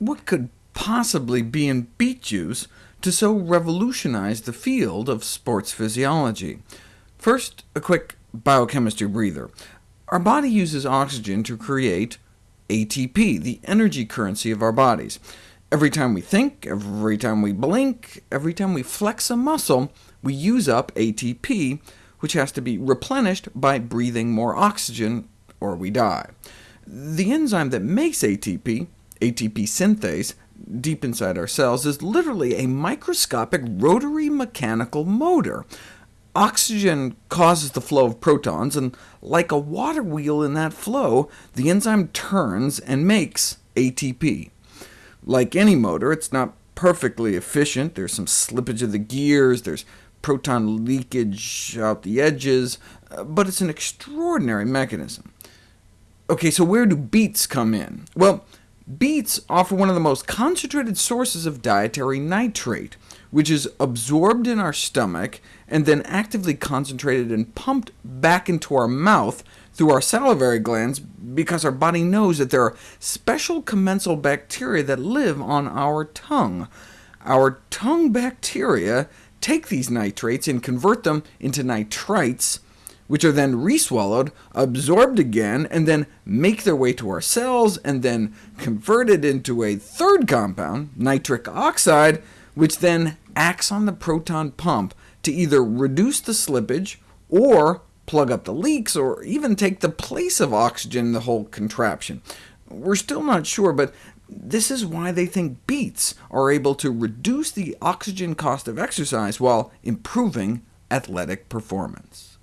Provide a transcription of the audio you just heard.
what could possibly be in beet juice to so revolutionize the field of sports physiology? First, a quick biochemistry breather. Our body uses oxygen to create ATP, the energy currency of our bodies. Every time we think, every time we blink, every time we flex a muscle, we use up ATP, which has to be replenished by breathing more oxygen, or we die. The enzyme that makes ATP, ATP synthase, deep inside our cells, is literally a microscopic rotary mechanical motor. Oxygen causes the flow of protons, and like a water wheel in that flow, the enzyme turns and makes ATP. Like any motor, it's not perfectly efficient. There's some slippage of the gears, there's proton leakage out the edges, uh, but it's an extraordinary mechanism. OK, so where do beets come in? Well, beets offer one of the most concentrated sources of dietary nitrate, which is absorbed in our stomach and then actively concentrated and pumped back into our mouth through our salivary glands, because our body knows that there are special commensal bacteria that live on our tongue. Our tongue bacteria take these nitrates and convert them into nitrites, which are then reswallowed, absorbed again, and then make their way to our cells, and then converted into a third compound, nitric oxide, which then acts on the proton pump to either reduce the slippage, or plug up the leaks, or even take the place of oxygen in the whole contraption. We're still not sure, but this is why they think beets are able to reduce the oxygen cost of exercise while improving athletic performance.